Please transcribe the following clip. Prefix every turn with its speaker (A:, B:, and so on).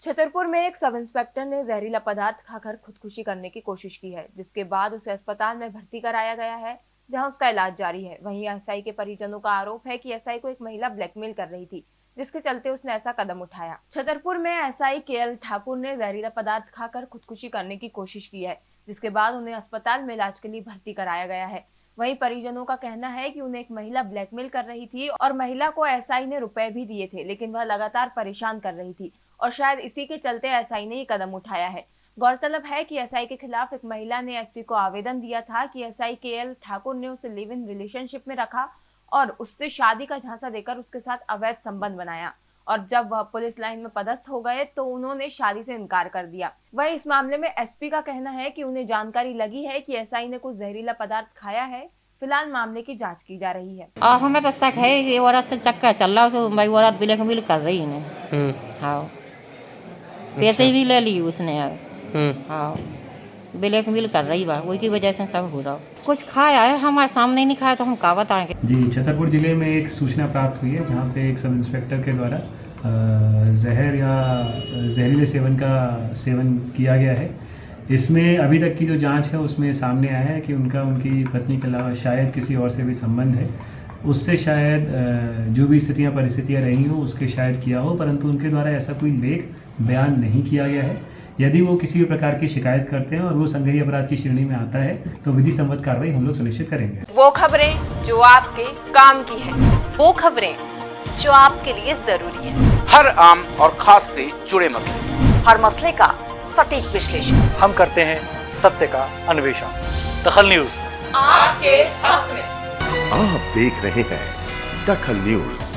A: छतरपुर में एक sub inspector ने जहरीला पदार्थ खाकर खुदकुशी करने की कोशिश की है, जिसके बाद उसे अस्पताल में भर्ती कराया गया है, जहाँ उसका इलाज जारी है। वहीं एसआई के परिजनों का आरोप है कि एसआई को एक महिला ब्लैकमेल कर रही थी, जिसके चलते उसने ऐसा कदम उठाया। छतरपुर में एसआई के एल ठाकुर ने जहरीला पदार्थ खाकर खुदकुशी करने की कोशिश की है, जिसके बाद उन्हें अस्पताल में इलाज के लिए भर्ती कराया गया है। वहीं परिजनों का कहना है कि उन्हें एक महिला ब्लैकमेल कर रही थी और महिला को एसआई ने रुपए भी दिए थे, लेकिन वह लगातार परेशान कर रही थी। और शायद इसी के चलते एसआई ने ये कदम उठाया है। गौरतलब है कि एसआई के खिलाफ एक महिला ने एसपी को आवेदन दिया था कि एसआई के एल ठाकुर ने उसे लिव इन रिलेशनशिप में रखा और उससे शादी का झांसा देकर उसके साथ अवैध संबंध बनाया और जब वह पुलिस लाइन में पदस्थ हो गए तो उन्होंने शादी से इनकार कर दिया। वही इस मामले में एसपी का कहना है कि उन्हें जानकारी लगी है कि एसआई ने कुछ जहरीला पदार्थ खाया है। फ़िलहाल मामले की जाँच की जा रही है।
B: आ, हमें तो शक है कि औरत से चक्कर चल रहा है भाई औरत ब्लैकमेल कर रही है।
C: हम्म।
B: हाँ। पैसे भी ले ली उसने यार।
C: हम्म।
B: हाँ। ब्लैकमेल कर रही बा वही की वजह से सब हो रहा। कुछ खाया है हमारे सामने नहीं खाया तो हम का बताएँगे
D: जी छतरपुर ज़िले में एक सूचना प्राप्त हुई है जहाँ पे एक सब इंस्पेक्टर के द्वारा जहर या जहरीले सेवन का सेवन किया गया है। इसमें अभी तक की जो जाँच है उसमें सामने आया है कि उनका उनकी पत्नी के अलावा शायद किसी और से भी संबंध है। उससे शायद जो भी स्थितियाँ परिस्थितियाँ रही हों उसके शायद किया हो परंतु उनके द्वारा ऐसा कोई लेख बयान नहीं किया गया है। यदि वो किसी भी प्रकार की शिकायत करते हैं और वो संदेही अपराध की श्रेणी में आता है तो विधि सम्मत कार्रवाई हम लोग सुनिश्चित करेंगे।
A: वो खबरें जो आपके काम की है
E: वो खबरें जो आपके लिए ज़रूरी है।
F: हर आम और खास से जुड़े मसले।
E: हर मसले का सटीक विश्लेषण।
G: हम करते हैं सत्य का अन्वेषण। दखल न्यूज़।
E: आपके हक में।
H: आप देख रहे हैं दखल न्यूज़।